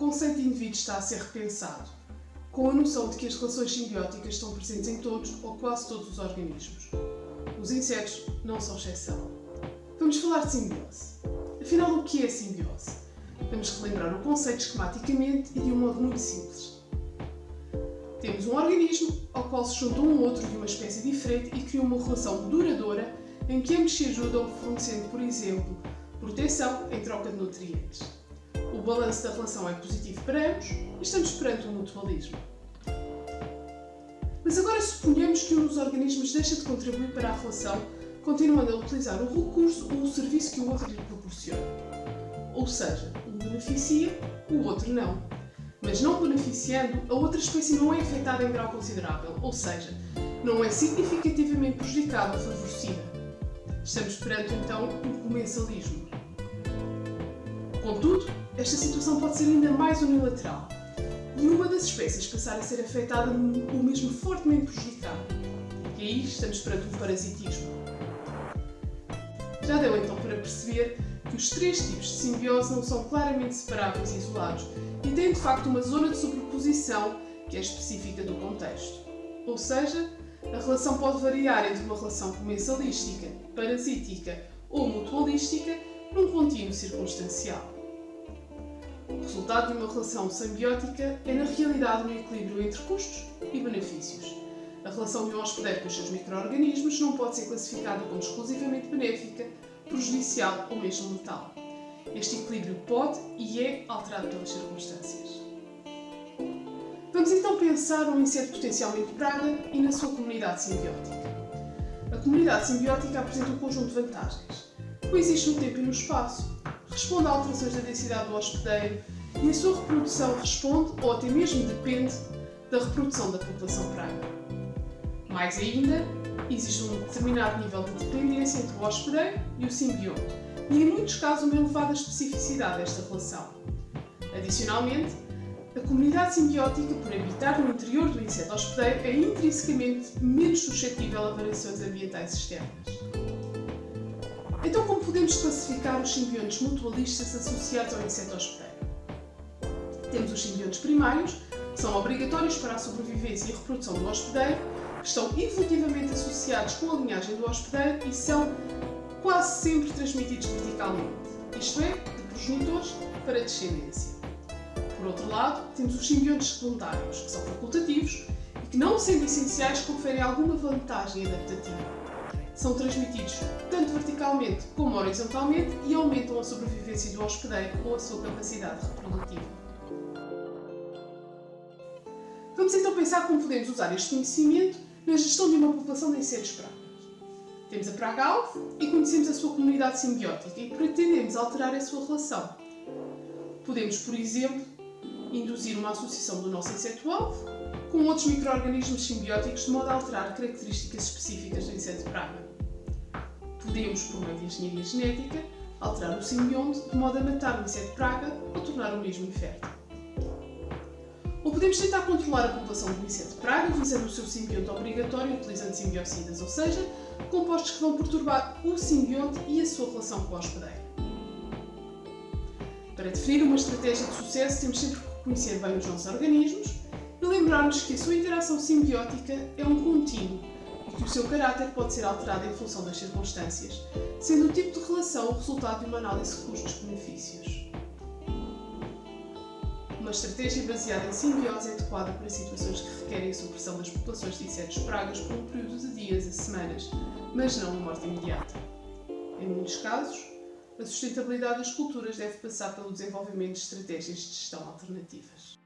conceito de indivíduo está a ser repensado, com a noção de que as relações simbióticas estão presentes em todos ou quase todos os organismos. Os insetos não são exceção. Vamos falar de simbiose. Afinal, o que é simbiose? Vamos relembrar o conceito esquematicamente e de um modo muito simples. Temos um organismo ao qual se junta um outro de uma espécie diferente e cria uma relação duradoura em que ambos se ajudam fornecendo, por exemplo, proteção em troca de nutrientes. O balanço da relação é positivo para ambos e estamos perante um mutualismo. Mas agora suponhamos que um dos organismos deixa de contribuir para a relação, continuando a utilizar o recurso ou o serviço que o outro lhe proporciona. Ou seja, um beneficia, o outro não. Mas não beneficiando, a outra espécie não é afetada em grau considerável, ou seja, não é significativamente prejudicada ou favorecida. Estamos perante então um comensalismo. Contudo, esta situação pode ser ainda mais unilateral e uma das espécies passar a ser afetada ou mesmo fortemente prejudicada. E aí estamos perante um parasitismo. Já deu então para perceber que os três tipos de simbiose não são claramente separáveis e isolados e têm de facto uma zona de sobreposição que é específica do contexto. Ou seja, a relação pode variar entre uma relação comensalística, parasítica ou mutualística num contínuo circunstancial. O resultado de uma relação simbiótica é, na realidade, um equilíbrio entre custos e benefícios. A relação de um hospedeiro com os seus micro-organismos não pode ser classificada como exclusivamente benéfica, prejudicial ou mesmo letal. Este equilíbrio pode e é alterado pelas circunstâncias. Vamos então pensar um inseto potencialmente praga e na sua comunidade simbiótica. A comunidade simbiótica apresenta um conjunto de vantagens. Coexiste no tempo e no espaço, responde a alterações da densidade do hospedeiro e a sua reprodução responde ou até mesmo depende da reprodução da população praga. Mais ainda, existe um determinado nível de dependência entre o hospedeiro e o simbionte e, em muitos casos, uma elevada especificidade desta relação. Adicionalmente, a comunidade simbiótica, por habitar no interior do inseto hospedeiro, é intrinsecamente menos suscetível a variações ambientais externas. Então, como podemos classificar os simbiontes mutualistas associados ao inseto hospedeiro? Temos os simbiontes primários, que são obrigatórios para a sobrevivência e reprodução do hospedeiro, que estão evolutivamente associados com a linhagem do hospedeiro e são quase sempre transmitidos verticalmente, isto é, de progenitores para descendência. Por outro lado, temos os simbiontes secundários, que são facultativos e que, não sendo essenciais, conferem alguma vantagem adaptativa são transmitidos tanto verticalmente como horizontalmente e aumentam a sobrevivência do hospedeiro ou a sua capacidade reprodutiva. Vamos então pensar como podemos usar este conhecimento na gestão de uma população de insetos pragas. Temos a praga-alvo e conhecemos a sua comunidade simbiótica e pretendemos alterar a sua relação. Podemos, por exemplo, induzir uma associação do nosso inseto-alvo com outros micro-organismos simbióticos de modo a alterar características específicas do inseto praga. Podemos, por meio de engenharia genética, alterar o simbionte de modo a matar o inseto praga ou tornar o mesmo infértil. Ou podemos tentar controlar a população do inseto praga visando o seu simbionte obrigatório utilizando simbiocidas, ou seja, compostos que vão perturbar o simbionte e a sua relação com o hospedeiro. Para definir uma estratégia de sucesso, temos sempre que conhecer bem os nossos organismos e lembrar-nos que a sua interação simbiótica é um contínuo e que o seu caráter pode ser alterado em função das circunstâncias, sendo o tipo de relação o resultado de uma análise custos-benefícios. Uma estratégia baseada em simbiose é adequada para situações que requerem a supressão das populações de insetos pragas por um período de dias a semanas, mas não uma morte imediata. Em muitos casos, a sustentabilidade das culturas deve passar pelo desenvolvimento de estratégias de gestão alternativas.